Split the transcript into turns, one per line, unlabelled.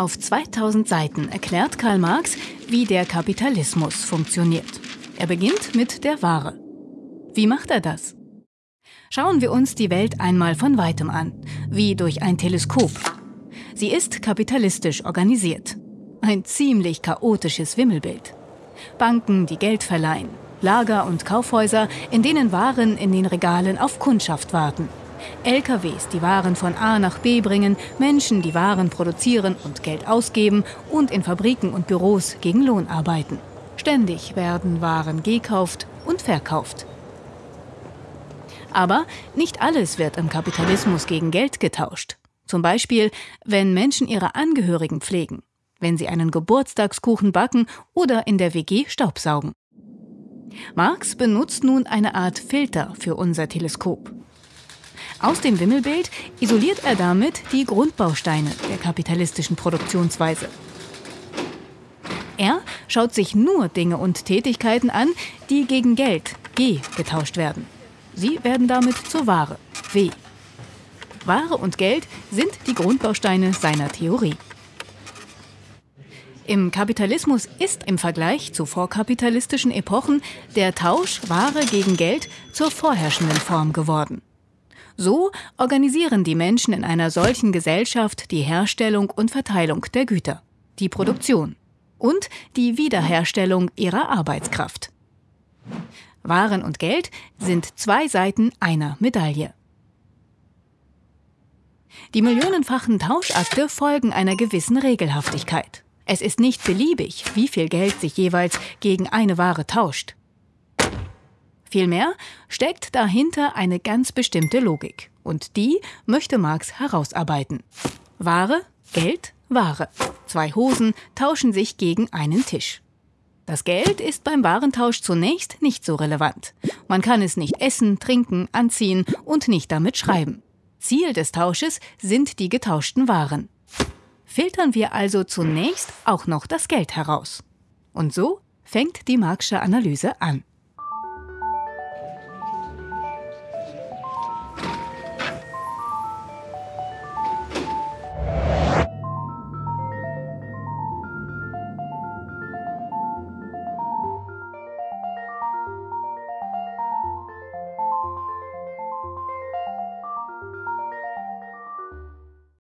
Auf 2000 Seiten erklärt Karl Marx, wie der Kapitalismus funktioniert. Er beginnt mit der Ware. Wie macht er das? Schauen wir uns die Welt einmal von weitem an, wie durch ein Teleskop. Sie ist kapitalistisch organisiert. Ein ziemlich chaotisches Wimmelbild. Banken, die Geld verleihen, Lager und Kaufhäuser, in denen Waren in den Regalen auf Kundschaft warten. LKWs, die Waren von A nach B bringen, Menschen, die Waren produzieren und Geld ausgeben und in Fabriken und Büros gegen Lohn arbeiten. Ständig werden Waren gekauft und verkauft. Aber nicht alles wird im Kapitalismus gegen Geld getauscht. Zum Beispiel, wenn Menschen ihre Angehörigen pflegen, wenn sie einen Geburtstagskuchen backen oder in der WG Staubsaugen. Marx benutzt nun eine Art Filter für unser Teleskop. Aus dem Wimmelbild isoliert er damit die Grundbausteine der kapitalistischen Produktionsweise. Er schaut sich nur Dinge und Tätigkeiten an, die gegen Geld G getauscht werden. Sie werden damit zur Ware W. Ware und Geld sind die Grundbausteine seiner Theorie. Im Kapitalismus ist im Vergleich zu vorkapitalistischen Epochen der Tausch Ware gegen Geld zur vorherrschenden Form geworden. So organisieren die Menschen in einer solchen Gesellschaft die Herstellung und Verteilung der Güter, die Produktion und die Wiederherstellung ihrer Arbeitskraft. Waren und Geld sind zwei Seiten einer Medaille. Die millionenfachen Tauschakte folgen einer gewissen Regelhaftigkeit. Es ist nicht beliebig, wie viel Geld sich jeweils gegen eine Ware tauscht. Vielmehr steckt dahinter eine ganz bestimmte Logik. Und die möchte Marx herausarbeiten. Ware, Geld, Ware. Zwei Hosen tauschen sich gegen einen Tisch. Das Geld ist beim Warentausch zunächst nicht so relevant. Man kann es nicht essen, trinken, anziehen und nicht damit schreiben. Ziel des Tausches sind die getauschten Waren. Filtern wir also zunächst auch noch das Geld heraus. Und so fängt die Marxische Analyse an.